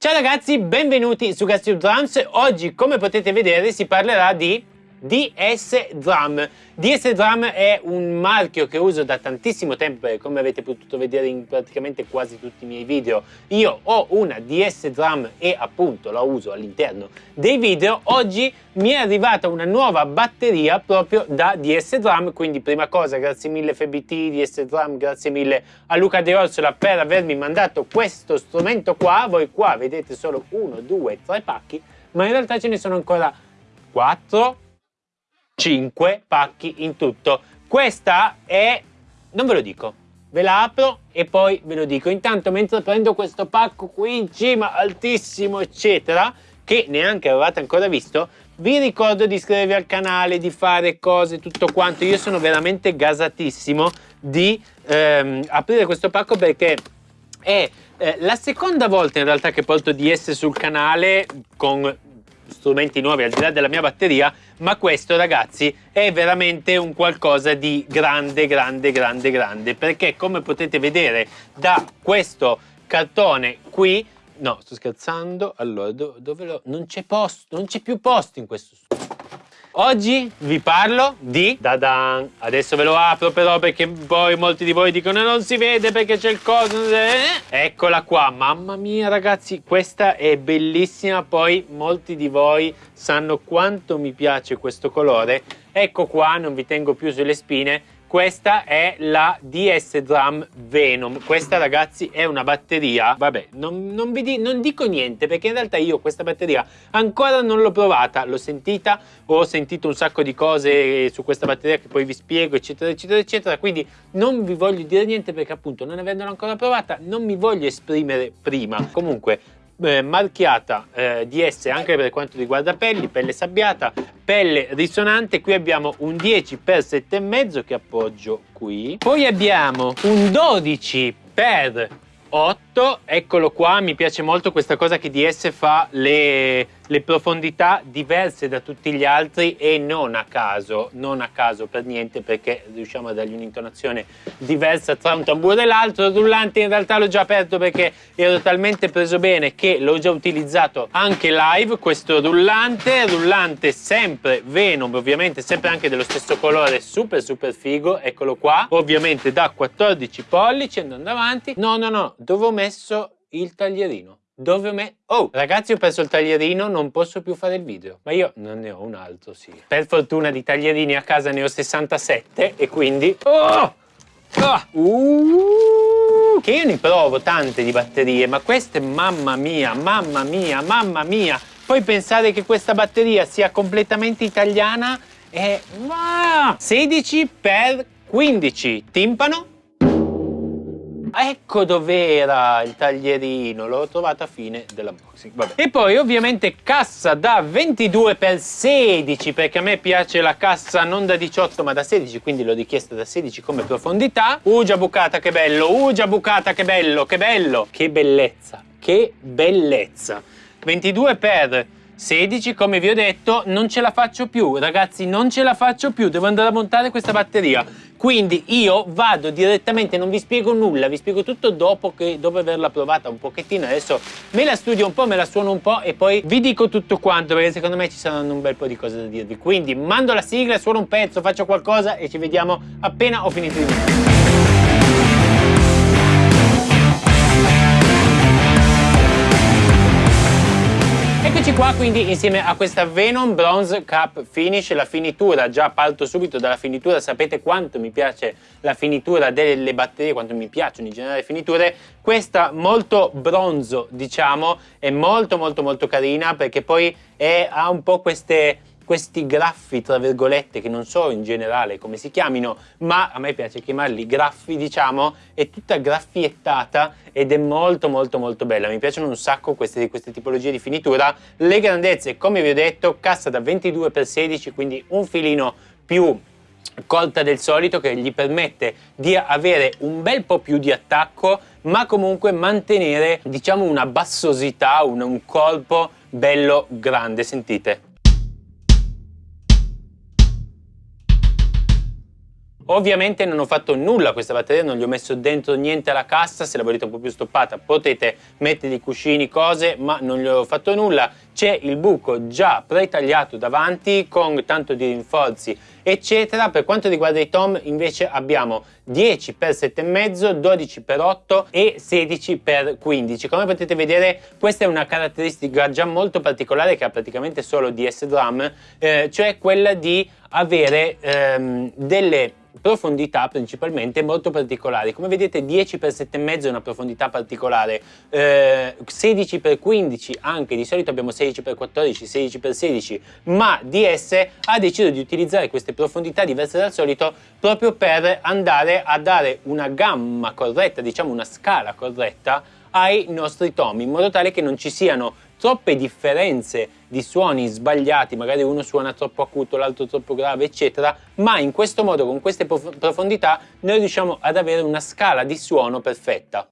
Ciao ragazzi, benvenuti su Castile Drums. Oggi, come potete vedere, si parlerà di DS Drum. DS Drum è un marchio che uso da tantissimo tempo e come avete potuto vedere in praticamente quasi tutti i miei video io ho una DS Drum e appunto la uso all'interno dei video. Oggi mi è arrivata una nuova batteria proprio da DS Drum, quindi prima cosa grazie mille FBT, DS Drum, grazie mille a Luca De Orsola per avermi mandato questo strumento qua. Voi qua vedete solo uno, due, tre pacchi, ma in realtà ce ne sono ancora quattro 5 pacchi in tutto. Questa è... non ve lo dico, ve la apro e poi ve lo dico. Intanto mentre prendo questo pacco qui in cima, altissimo, eccetera, che neanche avevate ancora visto, vi ricordo di iscrivervi al canale, di fare cose, tutto quanto. Io sono veramente gasatissimo di ehm, aprire questo pacco perché è eh, la seconda volta in realtà che porto DS sul canale con strumenti nuovi al di là della mia batteria, ma questo ragazzi è veramente un qualcosa di grande, grande, grande, grande, perché come potete vedere da questo cartone qui, no sto scherzando, allora do, dove lo, non c'è posto, non c'è più posto in questo studio. Oggi vi parlo di Dadan. Adesso ve lo apro però perché poi molti di voi dicono non si vede perché c'è il coso. Eh, eccola qua. Mamma mia ragazzi, questa è bellissima. Poi molti di voi sanno quanto mi piace questo colore. Ecco qua, non vi tengo più sulle spine questa è la DS Drum Venom. Questa ragazzi è una batteria, vabbè, non, non, di, non, dico niente perché in realtà io questa batteria ancora non l'ho provata, l'ho sentita, ho sentito un sacco di cose su questa batteria che poi vi spiego, eccetera, eccetera, eccetera, quindi non vi voglio dire niente perché appunto non avendola ancora provata non mi voglio esprimere prima. Comunque eh, marchiata eh, DS anche per quanto riguarda pelli, pelle sabbiata, pelle risonante, qui abbiamo un 10 x 7,5 che appoggio qui, poi abbiamo un 12 x 8, eccolo qua, mi piace molto questa cosa che DS fa le le profondità diverse da tutti gli altri e non a caso, non a caso per niente perché riusciamo a dargli un'intonazione diversa tra un tamburo e l'altro. Il rullante in realtà l'ho già aperto perché ero talmente preso bene che l'ho già utilizzato anche live questo rullante, rullante sempre Venom, ovviamente sempre anche dello stesso colore, super super figo, eccolo qua, ovviamente da 14 pollici andando avanti. No, no, no, dove ho messo il taglierino? Dove me... Oh, ragazzi ho perso il taglierino, non posso più fare il video. Ma io non ne ho un altro, sì. Per fortuna di taglierini a casa ne ho 67 e quindi... Oh! Oh! Uh! Che io ne provo tante di batterie, ma queste, mamma mia, mamma mia, mamma mia. Poi pensare che questa batteria sia completamente italiana è... 16 x 15 timpano Ecco dov'era il taglierino, l'ho trovato a fine dell'unboxing. E poi ovviamente cassa da 22 x 16 perché a me piace la cassa non da 18 ma da 16 quindi l'ho richiesta da 16 come profondità. Ugia bucata che bello, ugia bucata che bello, che bello, che bellezza, che bellezza. 22 x 16 come vi ho detto non ce la faccio più. Ragazzi non ce la faccio più. Devo andare a montare questa batteria. Quindi io vado direttamente non vi spiego nulla vi spiego tutto dopo, che, dopo averla provata un pochettino. Adesso me la studio un po' me la suono un po' e poi vi dico tutto quanto perché secondo me ci saranno un bel po' di cose da dirvi. Quindi mando la sigla suono un pezzo faccio qualcosa e ci vediamo appena ho finito di mettere Eccoci qua quindi insieme a questa Venom Bronze Cup Finish, la finitura, già parto subito dalla finitura, sapete quanto mi piace la finitura delle batterie, quanto mi piacciono in generale le finiture, questa molto bronzo diciamo, è molto molto molto carina perché poi è, ha un po' queste questi graffi, tra virgolette, che non so in generale come si chiamino, ma a me piace chiamarli graffi, diciamo, è tutta graffiettata ed è molto molto molto bella. Mi piacciono un sacco queste, queste tipologie di finitura. Le grandezze, come vi ho detto, cassa da 22x16, quindi un filino più corta del solito che gli permette di avere un bel po' più di attacco ma comunque mantenere diciamo una bassosità, un, un colpo bello grande, sentite. Ovviamente non ho fatto nulla a questa batteria, non gli ho messo dentro niente alla cassa, se la volete un po' più stoppata potete mettergli cuscini, cose, ma non gli ho fatto nulla. C'è il buco già pretagliato davanti con tanto di rinforzi eccetera. Per quanto riguarda i tom invece abbiamo 10 x 7,5, 12 x 8 e 16 x 15. Come potete vedere questa è una caratteristica già molto particolare che ha praticamente solo DS Drum, eh, cioè quella di avere ehm, delle profondità principalmente molto particolari. Come vedete 10 x 7,5 è una profondità particolare. Eh, 16 x 15 anche di solito abbiamo 16 x 14 16 x 16 ma DS ha deciso di utilizzare queste profondità diverse dal solito proprio per andare a dare una gamma corretta diciamo una scala corretta ai nostri tomi in modo tale che non ci siano troppe differenze di suoni sbagliati, magari uno suona troppo acuto, l'altro troppo grave, eccetera, ma in questo modo, con queste profondità, noi riusciamo ad avere una scala di suono perfetta.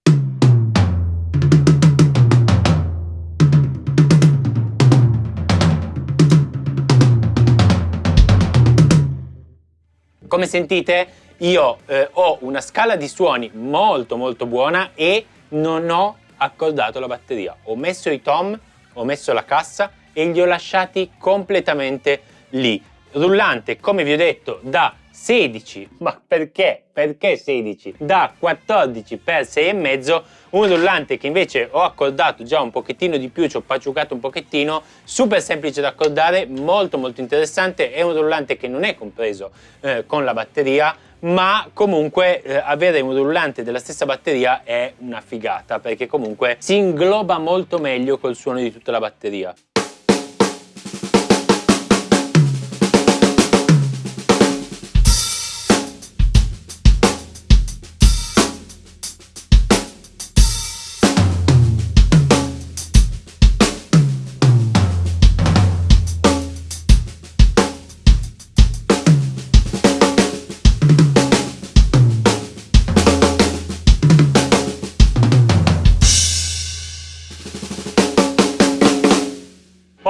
Come sentite io eh, ho una scala di suoni molto molto buona e non ho accordato la batteria. Ho messo i tom ho messo la cassa e li ho lasciati completamente lì. Rullante, come vi ho detto, da 16, ma perché? Perché 16? Da 14 per 6,5, un rullante che invece ho accordato già un pochettino di più, ci ho paciucato un pochettino, super semplice da accordare, molto molto interessante, è un rullante che non è compreso eh, con la batteria, ma comunque eh, avere un rullante della stessa batteria è una figata perché comunque si ingloba molto meglio col suono di tutta la batteria.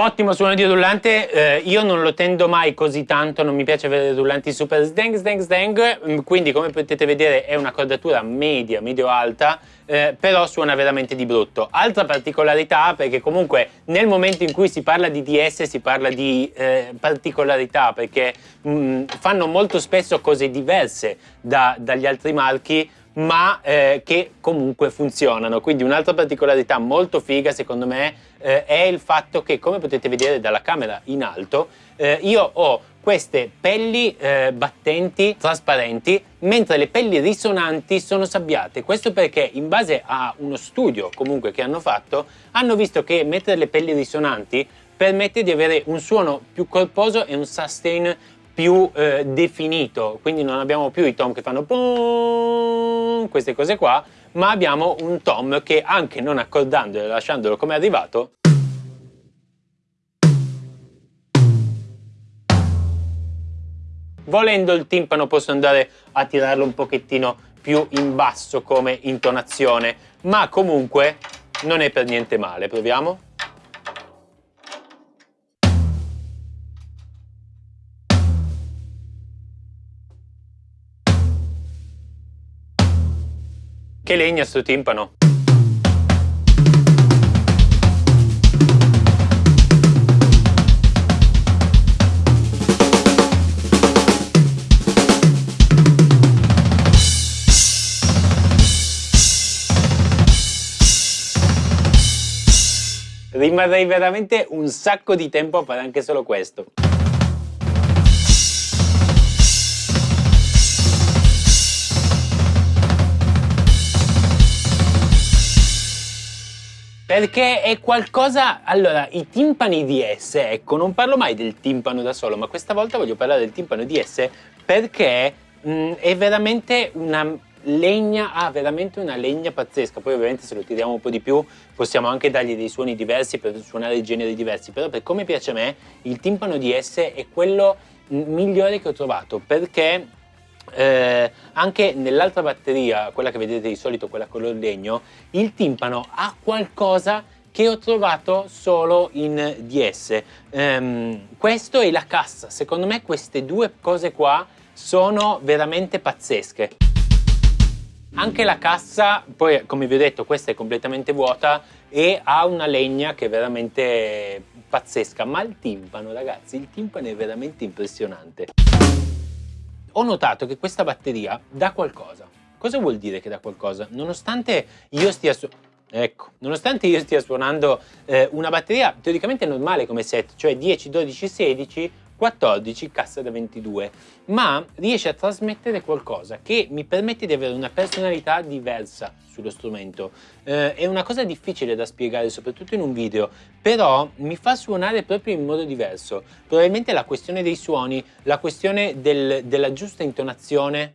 Ottimo suono di rullante, eh, io non lo tendo mai così tanto, non mi piace avere rullanti super sdang sdang sdang, mm, quindi come potete vedere è una cordatura media, medio-alta, eh, però suona veramente di brutto. Altra particolarità, perché comunque nel momento in cui si parla di DS si parla di eh, particolarità, perché mh, mm, fanno molto spesso cose diverse da, dagli altri marchi, ma eh, che comunque funzionano. Quindi un'altra particolarità molto figa secondo me eh, è il fatto che come potete vedere dalla camera in alto eh, io ho queste pelli eh, battenti trasparenti mentre le pelli risonanti sono sabbiate questo perché in base a uno studio comunque che hanno fatto hanno visto che mettere le pelli risonanti permette di avere un suono più corposo e un sustain più eh, definito. Quindi non abbiamo più i tom che fanno queste cose qua ma abbiamo un tom che anche non accordandolo e lasciandolo come è arrivato volendo il timpano posso andare a tirarlo un pochettino più in basso come intonazione ma comunque non è per niente male. Proviamo Che legna sto timpano! Rimarrei veramente un sacco di tempo a fare anche solo questo. Perché è qualcosa... Allora, i timpani DS, ecco, non parlo mai del timpano da solo, ma questa volta voglio parlare del timpano DS perché mh, è veramente una legna, ha veramente una legna pazzesca. Poi ovviamente se lo tiriamo un po' di più possiamo anche dargli dei suoni diversi per suonare generi diversi, però per come piace a me il timpano DS è quello migliore che ho trovato perché eh, anche nell'altra batteria, quella che vedete di solito, quella color legno, il timpano ha qualcosa che ho trovato solo in DS. Um, questo è la cassa, secondo me queste due cose qua sono veramente pazzesche. Anche la cassa, poi come vi ho detto questa è completamente vuota e ha una legna che è veramente pazzesca, ma il timpano ragazzi, il timpano è veramente impressionante. Ho notato che questa batteria dà qualcosa. Cosa vuol dire che dà qualcosa? Nonostante io stia su Ecco, nonostante io stia suonando eh, una batteria teoricamente normale come set, cioè 10, 12, 16, 14 cassa da 22, ma riesce a trasmettere qualcosa che mi permette di avere una personalità diversa sullo strumento. Eh, è una cosa difficile da spiegare, soprattutto in un video, però mi fa suonare proprio in modo diverso. Probabilmente la questione dei suoni, la questione del, della giusta intonazione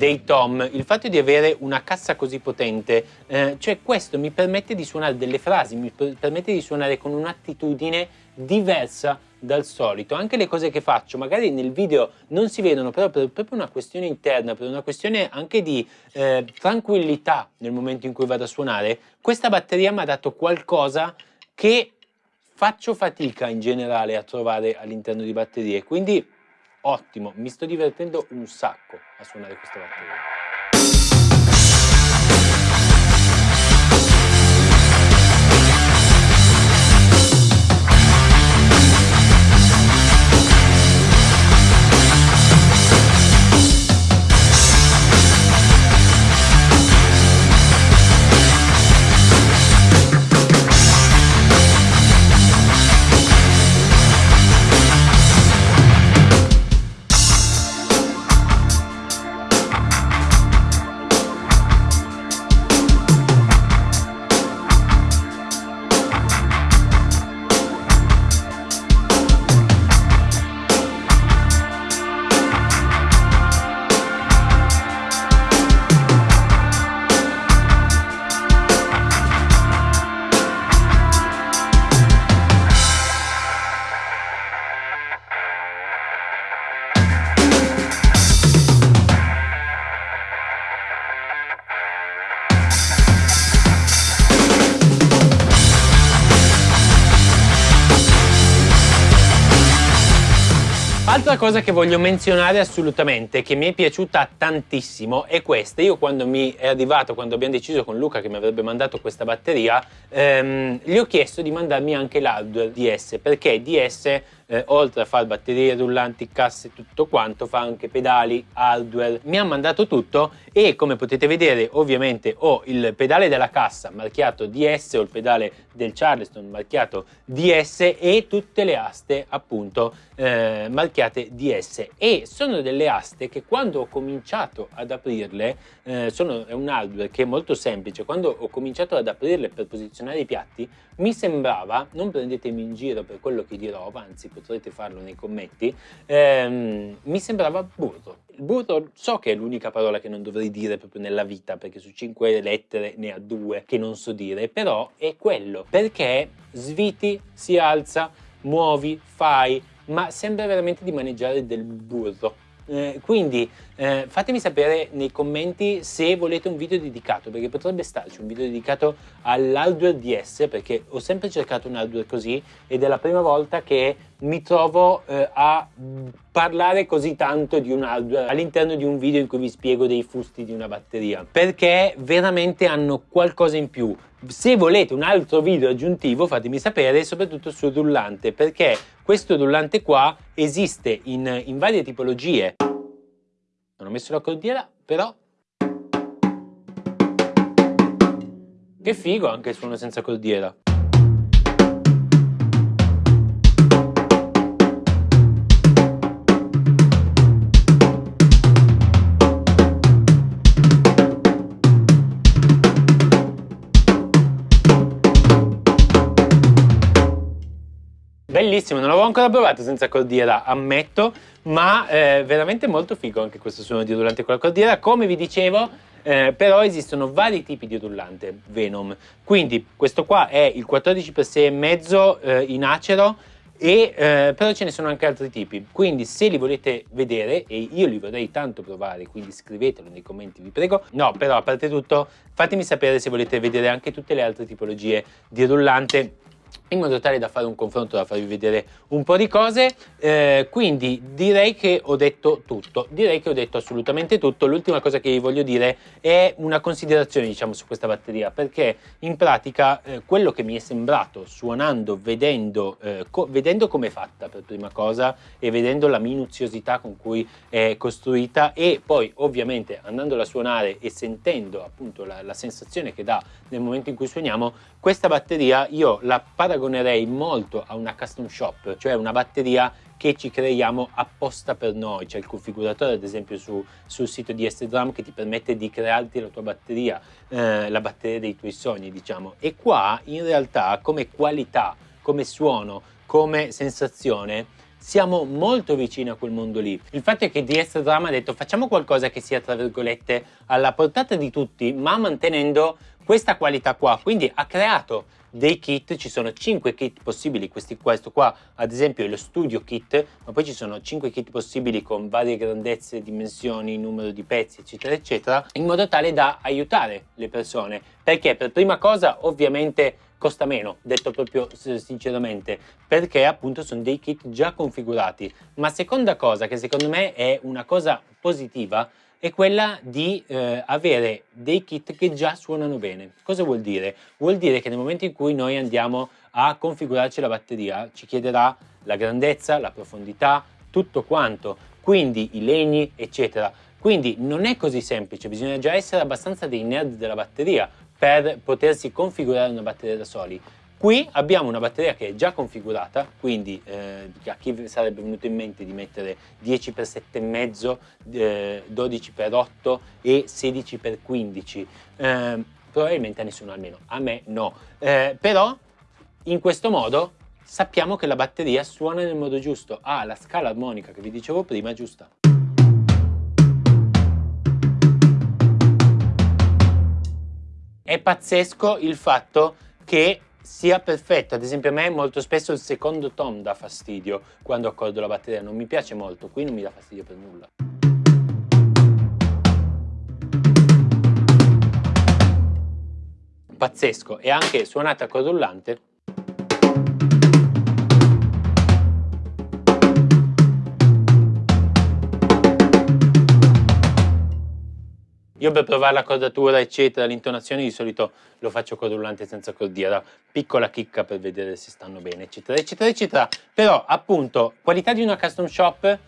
dei tom, il fatto di avere una cassa così potente, eh, cioè questo mi permette di suonare delle frasi, mi permette di suonare con un'attitudine diversa dal solito. Anche le cose che faccio, magari nel video non si vedono, però per proprio una questione interna, per una questione anche di eh, tranquillità nel momento in cui vado a suonare, questa batteria mi ha dato qualcosa che faccio fatica in generale a trovare all'interno di batterie, quindi ottimo, mi sto divertendo un sacco a suonare questa batteria. Cosa che voglio menzionare assolutamente, che mi è piaciuta tantissimo, è questa. Io quando mi è arrivato, quando abbiamo deciso con Luca che mi avrebbe mandato questa batteria, ehm, gli ho chiesto di mandarmi anche l'hardware DS, perché DS eh, oltre a fare batterie rullanti, casse e tutto quanto, fa anche pedali, hardware. Mi ha mandato tutto e come potete vedere ovviamente ho il pedale della cassa marchiato DS, o il pedale del Charleston marchiato DS e tutte le aste appunto eh, marchiate DS e sono delle aste che quando ho cominciato ad aprirle, eh, sono, è un hardware che è molto semplice, quando ho cominciato ad aprirle per posizionare i piatti mi sembrava, non prendetemi in giro per quello che dirò, anzi potrete farlo nei commenti, ehm, mi sembrava burro. Burro so che è l'unica parola che non dovrei dire proprio nella vita, perché su cinque lettere ne ha due che non so dire, però è quello, perché sviti, si alza, muovi, fai, ma sembra veramente di maneggiare del burro. Eh, quindi eh, fatemi sapere nei commenti se volete un video dedicato, perché potrebbe starci un video dedicato all'hardware DS, perché ho sempre cercato un hardware così ed è la prima volta che mi trovo eh, a parlare così tanto di un hardware all'interno di un video in cui vi spiego dei fusti di una batteria, perché veramente hanno qualcosa in più. Se volete un altro video aggiuntivo fatemi sapere, soprattutto sul rullante, perché questo rullante qua esiste in, in varie tipologie. Non ho messo la cordiera, però... Che figo anche il suono senza cordiera. Bellissimo, non l'avevo ancora provato senza cordiera, ammetto, ma eh, veramente molto figo anche questo suono di rullante con la cordiera. Come vi dicevo, eh, però esistono vari tipi di rullante Venom. Quindi questo qua è il 14x6 e mezzo eh, in acero, e, eh, però ce ne sono anche altri tipi, quindi se li volete vedere, e io li vorrei tanto provare, quindi scrivetelo nei commenti vi prego, no però a parte tutto fatemi sapere se volete vedere anche tutte le altre tipologie di rullante in modo tale da fare un confronto, da farvi vedere un po' di cose, eh, quindi direi che ho detto tutto, direi che ho detto assolutamente tutto, l'ultima cosa che vi voglio dire è una considerazione diciamo su questa batteria, perché in pratica eh, quello che mi è sembrato suonando, vedendo, eh, co vedendo come è fatta per prima cosa e vedendo la minuziosità con cui è costruita e poi ovviamente andandola a suonare e sentendo appunto la, la sensazione che dà nel momento in cui suoniamo, questa batteria io la paragonerei molto a una custom shop, cioè una batteria che ci creiamo apposta per noi. C'è il configuratore ad esempio su, sul sito di S-Drum che ti permette di crearti la tua batteria, eh, la batteria dei tuoi sogni diciamo. E qua in realtà come qualità, come suono, come sensazione siamo molto vicini a quel mondo lì. Il fatto è che DS Drum ha detto facciamo qualcosa che sia tra virgolette alla portata di tutti ma mantenendo questa qualità qua, quindi ha creato dei kit, ci sono 5 kit possibili, questi, questo qua ad esempio è lo studio kit, ma poi ci sono 5 kit possibili con varie grandezze, dimensioni, numero di pezzi eccetera eccetera, in modo tale da aiutare le persone, perché? Per prima cosa ovviamente costa meno, detto proprio sinceramente, perché appunto sono dei kit già configurati, ma seconda cosa che secondo me è una cosa positiva è quella di eh, avere dei kit che già suonano bene. Cosa vuol dire? Vuol dire che nel momento in cui noi andiamo a configurarci la batteria ci chiederà la grandezza, la profondità, tutto quanto, quindi i legni eccetera. Quindi non è così semplice, bisogna già essere abbastanza dei nerd della batteria per potersi configurare una batteria da soli. Qui abbiamo una batteria che è già configurata, quindi eh, a chi sarebbe venuto in mente di mettere 10x7,5, eh, 12x8 e 16x15? Eh, probabilmente a nessuno almeno, a me no. Eh, però in questo modo sappiamo che la batteria suona nel modo giusto, ha la scala armonica che vi dicevo prima giusta. È pazzesco il fatto che sia perfetto, ad esempio a me molto spesso il secondo tom dà fastidio quando accordo la batteria, non mi piace molto, qui non mi dà fastidio per nulla. Pazzesco, e anche suonata a corullante Io per provare la cordatura, eccetera, l'intonazione di solito lo faccio con rullante senza cordiera, piccola chicca per vedere se stanno bene, eccetera, eccetera, eccetera. Però, appunto, qualità di una custom shop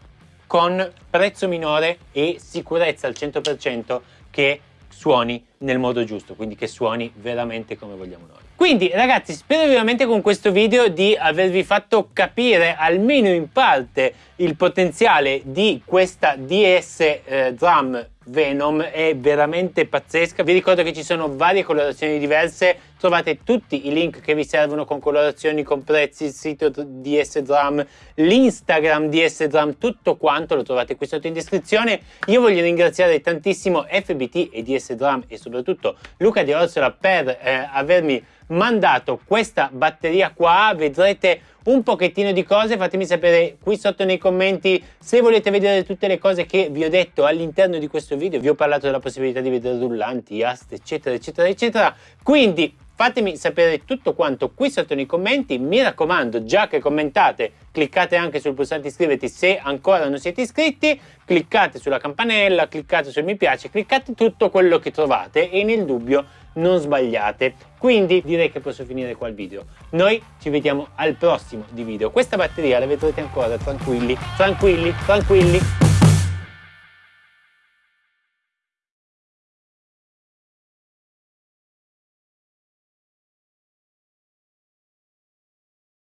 con prezzo minore e sicurezza al 100% che suoni nel modo giusto, quindi che suoni veramente come vogliamo noi. Quindi ragazzi spero veramente con questo video di avervi fatto capire almeno in parte il potenziale di questa DS eh, Drum Venom è veramente pazzesca. Vi ricordo che ci sono varie colorazioni diverse, trovate tutti i link che vi servono con colorazioni, con prezzi, il sito di S-Drum, l'Instagram di S-Drum, tutto quanto lo trovate qui sotto in descrizione. Io voglio ringraziare tantissimo FBT e DS-Drum e soprattutto Luca Di Orsola per eh, avermi mandato questa batteria qua, vedrete un pochettino di cose, fatemi sapere qui sotto nei commenti se volete vedere tutte le cose che vi ho detto all'interno di questo video, vi ho parlato della possibilità di vedere rullanti, aste eccetera eccetera eccetera, quindi fatemi sapere tutto quanto qui sotto nei commenti, mi raccomando già che commentate cliccate anche sul pulsante iscriverti se ancora non siete iscritti, cliccate sulla campanella, cliccate sul mi piace, cliccate tutto quello che trovate e nel dubbio non sbagliate. Quindi direi che posso finire qua il video. Noi ci vediamo al prossimo di video. Questa batteria la vedrete ancora tranquilli, tranquilli, tranquilli.